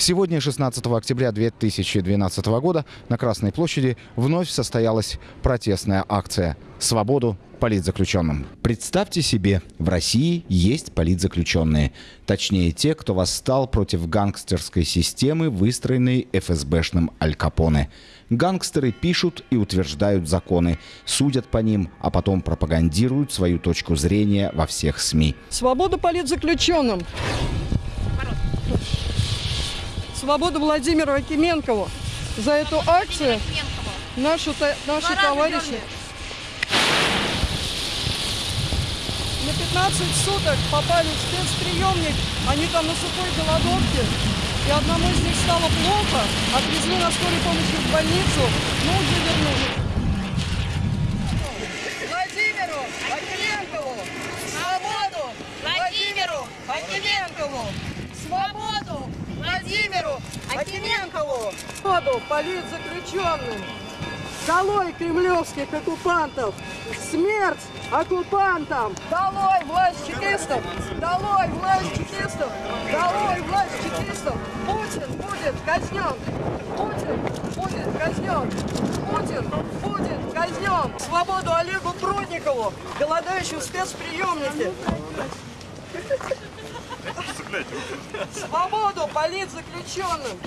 Сегодня, 16 октября 2012 года, на Красной площади вновь состоялась протестная акция «Свободу политзаключенным». Представьте себе, в России есть политзаключенные. Точнее, те, кто восстал против гангстерской системы, выстроенной ФСБшным Аль Капоне. Гангстеры пишут и утверждают законы, судят по ним, а потом пропагандируют свою точку зрения во всех СМИ. Свободу политзаключенным! Свободу Владимиру Акименкову за эту акцию наши, наши товарищи. На 15 суток попали в спецприемник, они там на сухой голодовке, и одному из них стало плохо, отвезли на скорой помощи в больницу, но уже вернулись. Владимиру Акименкову! Свободу! Владимиру Акименкову! Свободу! Акименкову! Свободу политзаключенным! Долой кремлевских оккупантов! Смерть оккупантам! Долой власть чекистов! Долой власть чекистов! Долой власть чекистов! Путин будет казнен! Путин будет казнен! Путин будет казнен! Свободу Олегу Прудникову, голодающему в спецприемнике! Свободу политзаключенным!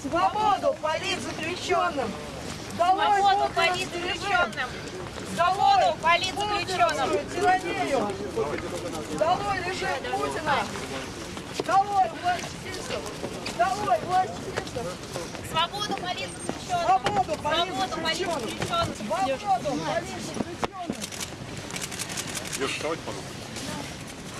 Свободу политзаключенным! Долой Свободу политзаключенным! Свободу политзаключенным! Тиранию! Долой режим Путина! Долой власть чекистов! Долой власть чекистов! Свободу политзаключенным! Свободу Свободу политзаключенным! политзаключенным! Свободу политзаключенным! Леша, давайте подумаем. Смерть кремлевским оккупантам! Смерть кремлевским оккупантам!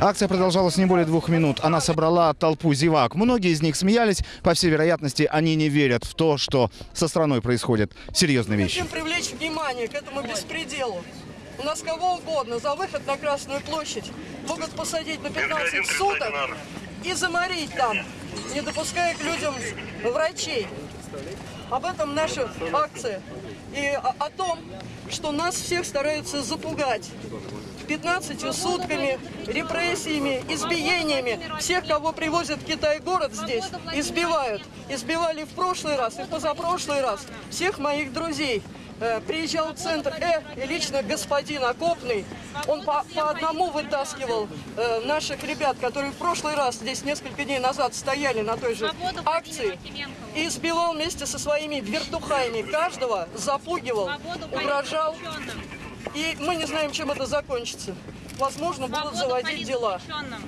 Акция продолжалась не более двух минут. Она собрала толпу зевак. Многие из них смеялись. По всей вероятности, они не верят в то, что со страной происходят серьезные вещи. Хотим привлечь внимание к этому беспределу. У нас кого угодно за выход на Красную площадь могут посадить на 15 суток и заморить там, не допуская к людям врачей. Об этом наша акция. И о, о том, что нас всех стараются запугать. 15 сутками, репрессиями, избиениями. Всех, кого привозят в Китай город здесь, избивают. Избивали в прошлый раз и позапрошлый раз. Всех моих друзей. Э, Приезжал в центр Э, и лично господин Окопный, он по, по одному вытаскивал э, наших ребят, которые в прошлый раз здесь несколько дней назад стояли на той же акции, и избивал вместе со своими вертухаями. Каждого запугивал, угрожал. И мы не знаем, чем это закончится. Возможно, будут Свободу заводить дела.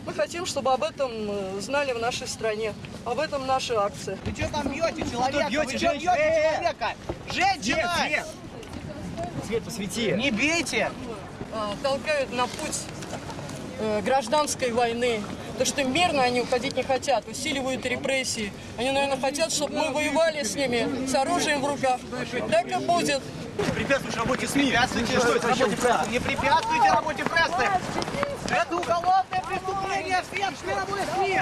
Мы хотим, чтобы об этом э, знали в нашей стране. Об этом наша акция. Вы что там бьете человека? бьете Вы что женщину? бьете Э, э. человека? Женщина! Свет, свет! Свет, посвети. Не бейте! Э, Толкают на путь э, гражданской войны. То, что мирно они уходить не хотят, усиливают репрессии. Они, наверное, хотят, чтобы мы воевали с ними с оружием в руках. Так и будет. Препятствуешь работе СМИ. Препятствуйте Что это вообще работе прессы! Не препятствуйте работе прессы! Это уголовное преступление! Всем мировой СМИ!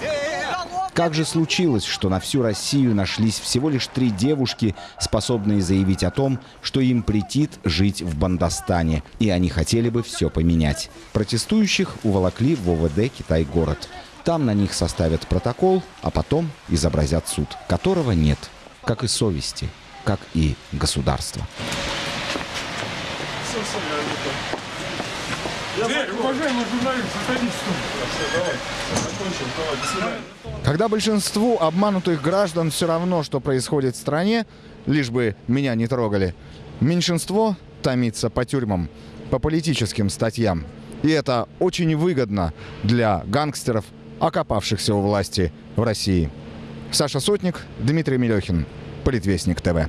Уголовное Как же случилось, что на всю Россию нашлись всего лишь три девушки, способные заявить о том, что им претит жить в Бандастане, и они хотели бы все поменять. Протестующих уволокли в ОВД «Китай-город». Там на них составят протокол, а потом изобразят суд, которого нет, как и совести, как и государства. Садитесь Когда большинству обманутых граждан все равно, что происходит в стране, лишь бы меня не трогали, меньшинство томится по тюрьмам, по политическим статьям. И это очень выгодно для гангстеров, окопавшихся у власти в России. Саша Сотник, Дмитрий Мелехин, Политвестник ТВ.